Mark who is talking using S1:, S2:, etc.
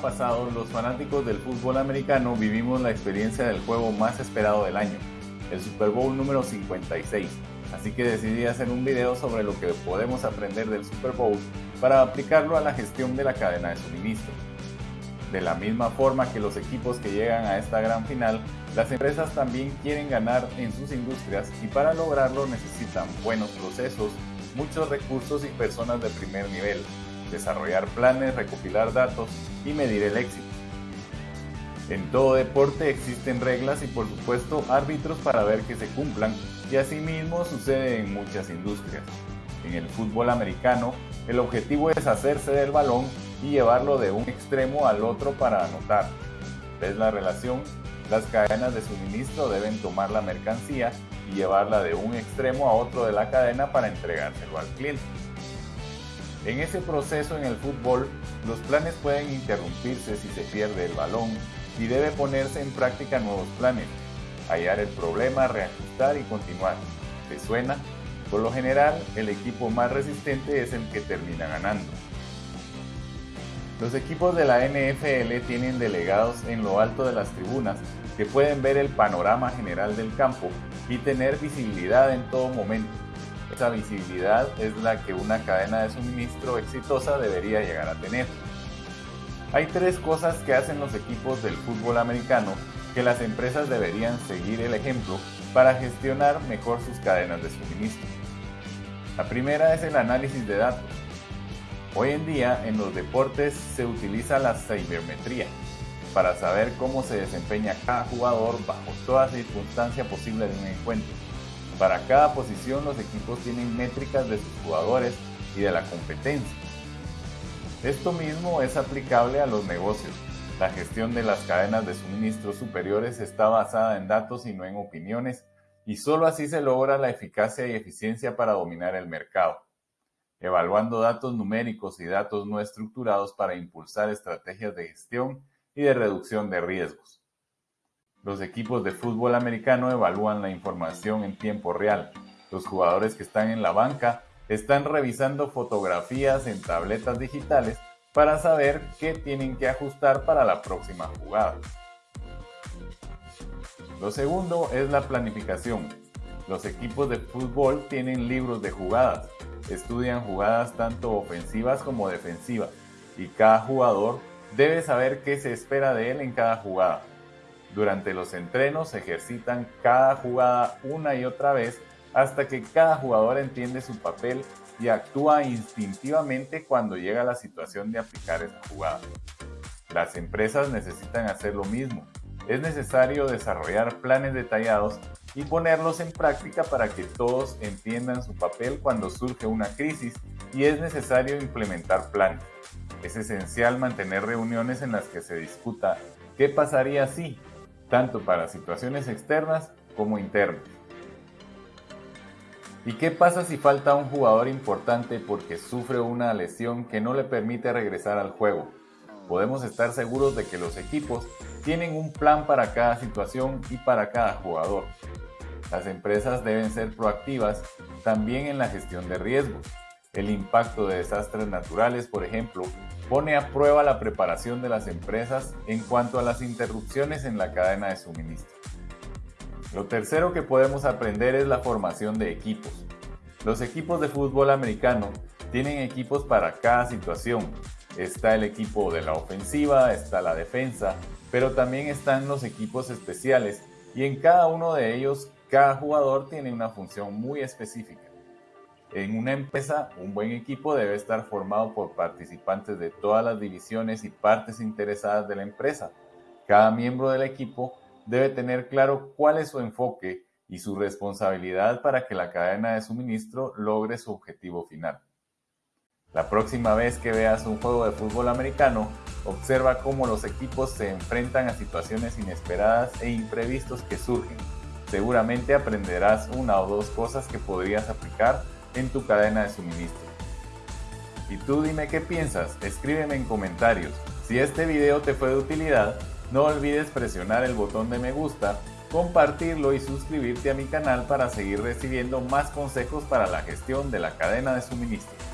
S1: pasado, los fanáticos del fútbol americano vivimos la experiencia del juego más esperado del año, el Super Bowl número 56. Así que decidí hacer un video sobre lo que podemos aprender del Super Bowl para aplicarlo a la gestión de la cadena de suministro. De la misma forma que los equipos que llegan a esta gran final, las empresas también quieren ganar en sus industrias y para lograrlo necesitan buenos procesos, muchos recursos y personas de primer nivel, desarrollar planes, recopilar datos y medir el éxito. En todo deporte existen reglas y por supuesto árbitros para ver que se cumplan y asimismo sucede en muchas industrias. En el fútbol americano, el objetivo es hacerse del balón y llevarlo de un extremo al otro para anotar. ¿Ves la relación? Las cadenas de suministro deben tomar la mercancía y llevarla de un extremo a otro de la cadena para entregárselo al cliente. En ese proceso en el fútbol, los planes pueden interrumpirse si se pierde el balón y debe ponerse en práctica nuevos planes, hallar el problema, reajustar y continuar. ¿Te suena? Por lo general, el equipo más resistente es el que termina ganando. Los equipos de la NFL tienen delegados en lo alto de las tribunas que pueden ver el panorama general del campo y tener visibilidad en todo momento. Esa visibilidad es la que una cadena de suministro exitosa debería llegar a tener. Hay tres cosas que hacen los equipos del fútbol americano que las empresas deberían seguir el ejemplo para gestionar mejor sus cadenas de suministro. La primera es el análisis de datos. Hoy en día en los deportes se utiliza la cibermetría para saber cómo se desempeña cada jugador bajo toda circunstancia posible de un encuentro. Para cada posición los equipos tienen métricas de sus jugadores y de la competencia. Esto mismo es aplicable a los negocios. La gestión de las cadenas de suministro superiores está basada en datos y no en opiniones, y solo así se logra la eficacia y eficiencia para dominar el mercado, evaluando datos numéricos y datos no estructurados para impulsar estrategias de gestión y de reducción de riesgos. Los equipos de fútbol americano evalúan la información en tiempo real. Los jugadores que están en la banca están revisando fotografías en tabletas digitales para saber qué tienen que ajustar para la próxima jugada. Lo segundo es la planificación. Los equipos de fútbol tienen libros de jugadas, estudian jugadas tanto ofensivas como defensivas y cada jugador debe saber qué se espera de él en cada jugada. Durante los entrenos ejercitan cada jugada una y otra vez hasta que cada jugador entiende su papel y actúa instintivamente cuando llega la situación de aplicar esa jugada. Las empresas necesitan hacer lo mismo. Es necesario desarrollar planes detallados y ponerlos en práctica para que todos entiendan su papel cuando surge una crisis y es necesario implementar planes. Es esencial mantener reuniones en las que se discuta qué pasaría si tanto para situaciones externas como internas. ¿Y qué pasa si falta un jugador importante porque sufre una lesión que no le permite regresar al juego? Podemos estar seguros de que los equipos tienen un plan para cada situación y para cada jugador. Las empresas deben ser proactivas también en la gestión de riesgos. El impacto de desastres naturales, por ejemplo, pone a prueba la preparación de las empresas en cuanto a las interrupciones en la cadena de suministro. Lo tercero que podemos aprender es la formación de equipos. Los equipos de fútbol americano tienen equipos para cada situación. Está el equipo de la ofensiva, está la defensa, pero también están los equipos especiales y en cada uno de ellos cada jugador tiene una función muy específica. En una empresa, un buen equipo debe estar formado por participantes de todas las divisiones y partes interesadas de la empresa. Cada miembro del equipo debe tener claro cuál es su enfoque y su responsabilidad para que la cadena de suministro logre su objetivo final. La próxima vez que veas un juego de fútbol americano, observa cómo los equipos se enfrentan a situaciones inesperadas e imprevistos que surgen. Seguramente aprenderás una o dos cosas que podrías aplicar en tu cadena de suministro. Y tú dime qué piensas, escríbeme en comentarios. Si este video te fue de utilidad, no olvides presionar el botón de me gusta, compartirlo y suscribirte a mi canal para seguir recibiendo más consejos para la gestión de la cadena de suministro.